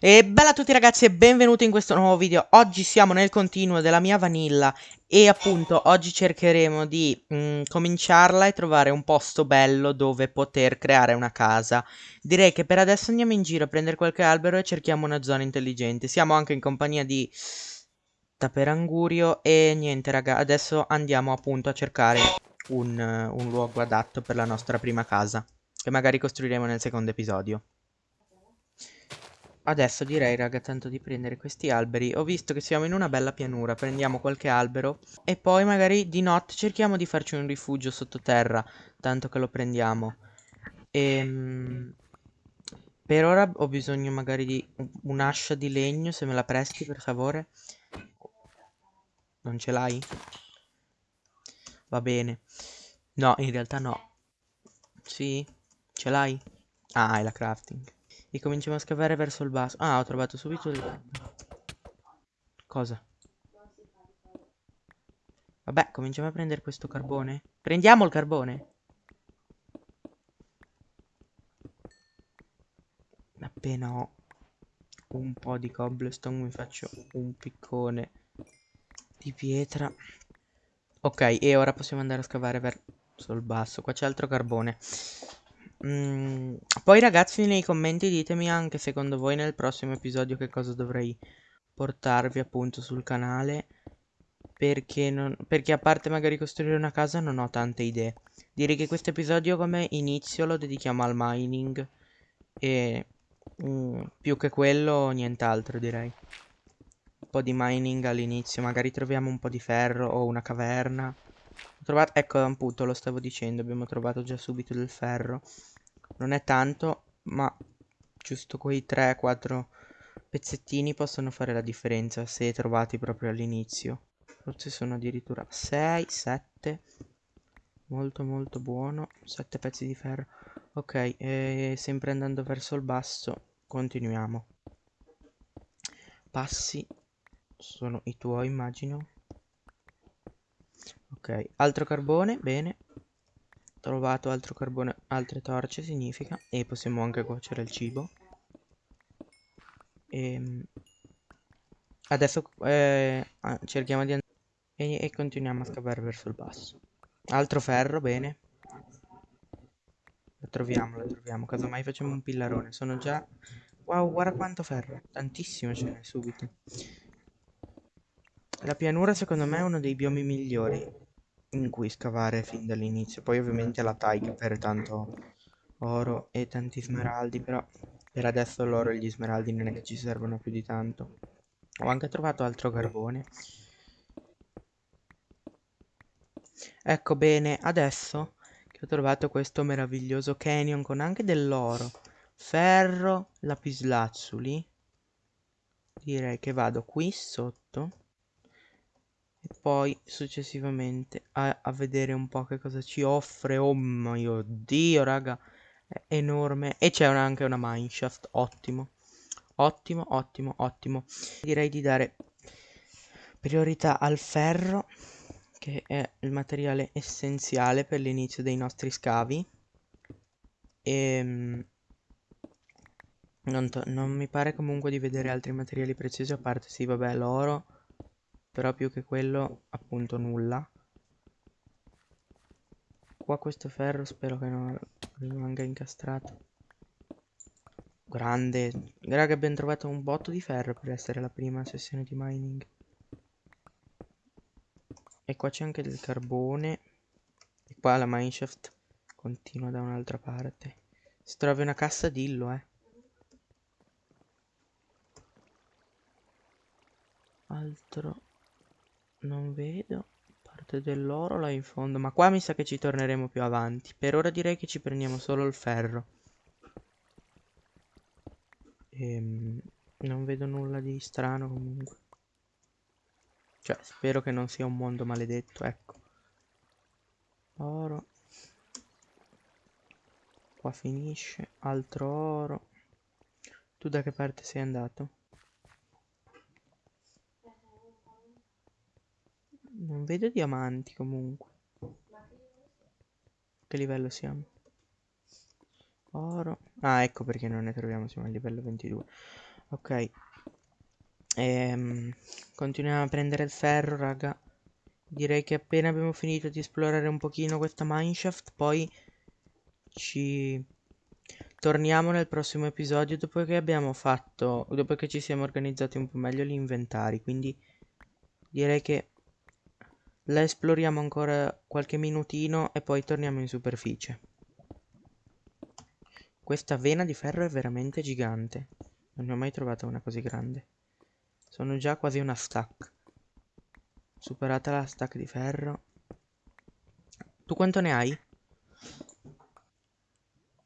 E bella a tutti ragazzi e benvenuti in questo nuovo video. Oggi siamo nel continuo della mia vanilla e appunto oggi cercheremo di mm, cominciarla e trovare un posto bello dove poter creare una casa. Direi che per adesso andiamo in giro a prendere qualche albero e cerchiamo una zona intelligente. Siamo anche in compagnia di Taperangurio e niente raga, adesso andiamo appunto a cercare un, un luogo adatto per la nostra prima casa che magari costruiremo nel secondo episodio. Adesso direi, raga, tanto di prendere questi alberi. Ho visto che siamo in una bella pianura. Prendiamo qualche albero. E poi magari di notte cerchiamo di farci un rifugio sottoterra. Tanto che lo prendiamo. Ehm... Per ora ho bisogno magari di un'ascia di legno. Se me la presti, per favore. Non ce l'hai? Va bene. No, in realtà no. Sì? Ce l'hai? Ah, è la crafting. E cominciamo a scavare verso il basso. Ah, ho trovato subito il... Cosa? Vabbè, cominciamo a prendere questo carbone. Prendiamo il carbone. Appena ho un po' di cobblestone mi faccio un piccone di pietra. Ok, e ora possiamo andare a scavare verso il basso. Qua c'è altro carbone. Mm, poi ragazzi nei commenti ditemi anche secondo voi nel prossimo episodio che cosa dovrei portarvi appunto sul canale perché, non, perché a parte magari costruire una casa non ho tante idee. Direi che questo episodio come inizio lo dedichiamo al mining e mm, più che quello nient'altro direi. Un po' di mining all'inizio, magari troviamo un po' di ferro o una caverna. Trovato, ecco appunto lo stavo dicendo, abbiamo trovato già subito del ferro. Non è tanto, ma giusto quei 3-4 pezzettini possono fare la differenza se trovati proprio all'inizio. Forse sono addirittura 6, 7. Molto molto buono. 7 pezzi di ferro. Ok, e sempre andando verso il basso, continuiamo. Passi sono i tuoi, immagino. Ok, altro carbone, bene. Trovato altro carbone, altre torce significa. E possiamo anche cuocere il cibo. E ehm, adesso eh, ah, cerchiamo di andare e, e continuiamo a scavare verso il basso. Altro ferro, bene. Lo troviamo, lo troviamo. Casomai facciamo un pillarone. Sono già... Wow, guarda quanto ferro. Tantissimo ce n'è subito. La pianura secondo me è uno dei biomi migliori in cui scavare fin dall'inizio. Poi ovviamente la taiga per tanto oro e tanti smeraldi, però per adesso l'oro e gli smeraldi non è che ci servono più di tanto. Ho anche trovato altro carbone. Ecco bene, adesso che ho trovato questo meraviglioso canyon con anche dell'oro, ferro, lapislazzuli, direi che vado qui sotto e poi successivamente a, a, vedere un po' che cosa ci offre. Oh mio dio, raga, è enorme. E c'è anche una mineshaft, ottimo. Ottimo, ottimo, ottimo. Direi di dare priorità al ferro, che è il materiale essenziale per l'inizio dei nostri scavi. E... Ehm, non, non mi pare comunque di vedere altri materiali preziosi, a parte sì, vabbè, l'oro però più che quello appunto nulla. Qua questo ferro spero che non rimanga incastrato. Grande. Raga abbiamo trovato un botto di ferro per essere la prima sessione di mining. E qua c'è anche del carbone. E qua la mineshaft continua da un'altra parte. Se trovi una cassa dillo eh. Altro non vedo. Parte dell'oro là in fondo. Ma qua mi sa che ci torneremo più avanti. Per ora direi che ci prendiamo solo il ferro. Ehm, non vedo nulla di strano comunque. Cioè, spero che non sia un mondo maledetto, ecco. Oro. Qua finisce. Altro oro. Tu da che parte sei andato? Non vedo diamanti comunque. Che livello siamo? Oro. Ah, ecco perché non ne troviamo, siamo a livello 22. Ok. Ehm, continuiamo a prendere il ferro, raga. Direi che appena abbiamo finito di esplorare un pochino questa mineshaft, poi ci torniamo nel prossimo episodio dopo che abbiamo fatto, dopo che ci siamo organizzati un po' meglio gli inventari, quindi direi che la esploriamo ancora qualche minutino e poi torniamo in superficie. Questa vena di ferro è veramente gigante. Non ne ho mai trovata una così grande. Sono già quasi una stack. Superata la stack di ferro. Tu quanto ne hai?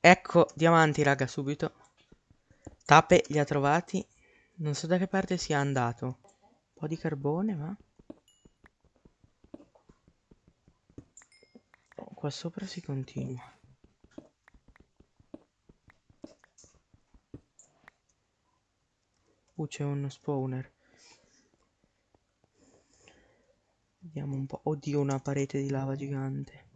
Ecco, diamanti, raga, subito. Tape li ha trovati. Non so da che parte sia andato. Un po' di carbone, ma... qua sopra si continua. Uh, c'è uno spawner. Vediamo un po'. Oddio, una parete di lava gigante.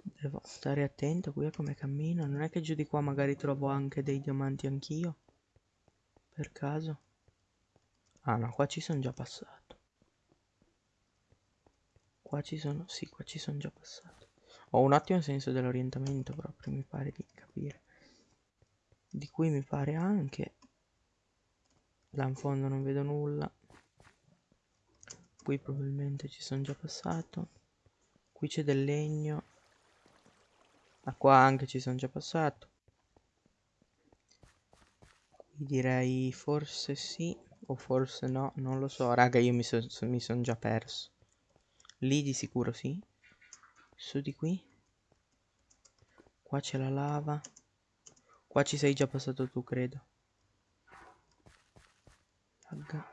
Devo stare attento qui a come cammino. Non è che giù di qua magari trovo anche dei diamanti anch'io. Per caso. Ah no, qua ci sono già passato. Qua ci sono... Sì, qua ci sono già passato. Ho un ottimo senso dell'orientamento proprio, mi pare di capire. Di cui mi pare anche... Là in fondo non vedo nulla. Qui probabilmente ci sono già passato. Qui c'è del legno. Ma qua anche ci sono già passato. Qui direi forse sì o forse no non lo so. Raga io mi sono son già perso lì di sicuro sì su di qui qua c'è la lava qua ci sei già passato tu credo Lagga.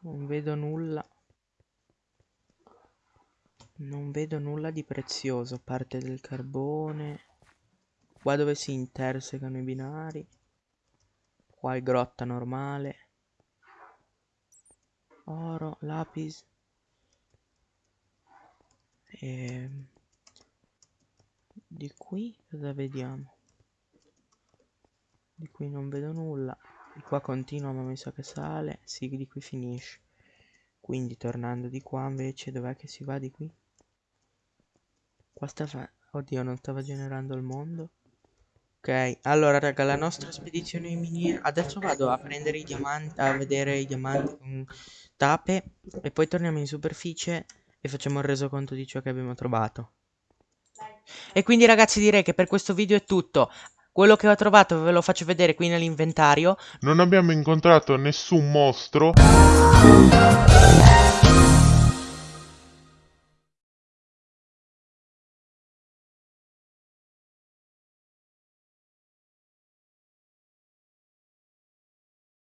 Non vedo nulla. Non vedo nulla di prezioso, parte del carbone. Qua dove si intersecano i binari. Qua è grotta normale. Oro, lapis. E... Di qui cosa vediamo? Di qui non vedo nulla. Di qua continua ma mi sa che sale. Sì, di qui finisce. Quindi tornando di qua invece dov'è che si va di qui? Qua stava... Oddio, non stava generando il mondo. Allora raga, la nostra spedizione in miniera... Adesso vado a prendere i diamanti, a vedere i diamanti con tape. E poi torniamo in superficie e facciamo il resoconto di ciò che abbiamo trovato. E quindi ragazzi direi che per questo video è tutto. Quello che ho trovato ve lo faccio vedere qui nell'inventario. Non abbiamo incontrato nessun mostro.